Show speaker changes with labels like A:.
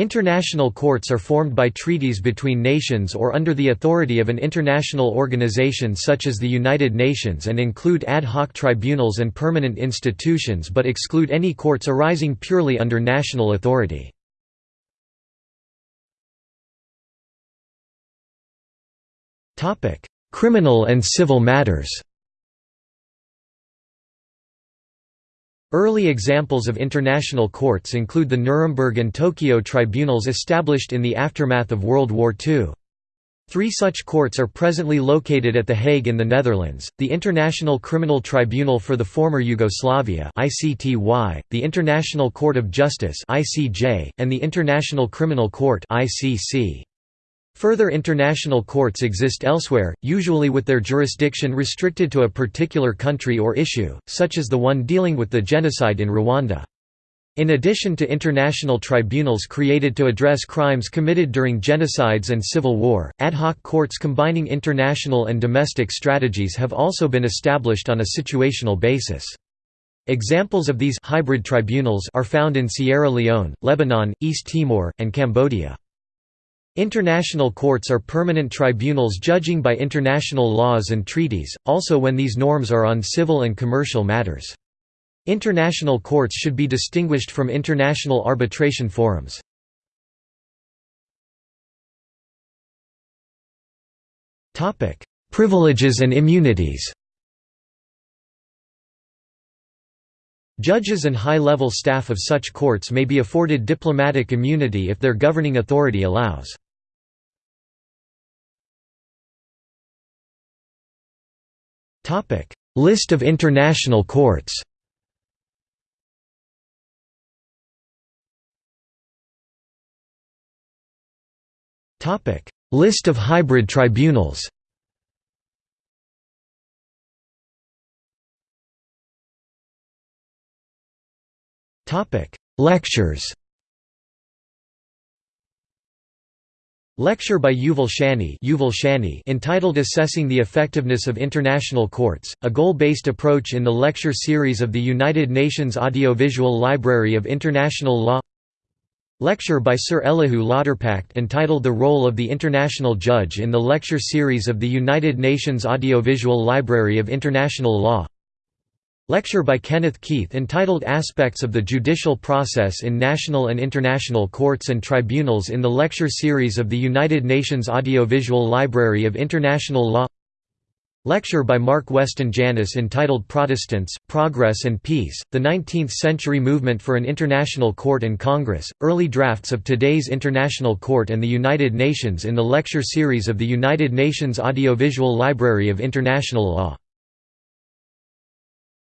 A: International courts are formed by treaties between nations or under the authority of an international organization such as the United Nations and include ad hoc tribunals and permanent institutions but exclude any courts arising purely under national authority. Criminal and civil matters Early examples of international courts include the Nuremberg and Tokyo tribunals established in the aftermath of World War II. Three such courts are presently located at The Hague in the Netherlands, the International Criminal Tribunal for the Former Yugoslavia the International Court of Justice and the International Criminal Court. Further international courts exist elsewhere, usually with their jurisdiction restricted to a particular country or issue, such as the one dealing with the genocide in Rwanda. In addition to international tribunals created to address crimes committed during genocides and civil war, ad hoc courts combining international and domestic strategies have also been established on a situational basis. Examples of these hybrid tribunals are found in Sierra Leone, Lebanon, East Timor, and Cambodia. International courts are permanent tribunals judging by international laws and treaties, also when these norms are on civil and commercial matters. International courts should be distinguished from international arbitration forums. Privileges and immunities Judges and high-level staff of such courts may be afforded diplomatic immunity if their governing authority allows. List of international courts. List of hybrid tribunals. Lectures Lecture by Yuval Shany, Yuval Shany entitled Assessing the Effectiveness of International Courts, a goal-based approach in the lecture series of the United Nations Audiovisual Library of International Law. Lecture by Sir Elihu Lauterpacht entitled The Role of the International Judge in the lecture series of the United Nations Audiovisual Library of International Law Lecture by Kenneth Keith entitled Aspects of the Judicial Process in National and International Courts and Tribunals in the lecture series of the United Nations Audiovisual Library of International Law. Lecture by Mark Weston Janis entitled Protestants, Progress and Peace, the 19th-century movement for an international court and Congress, early drafts of today's International Court and the United Nations in the lecture series of the United Nations Audiovisual Library of International Law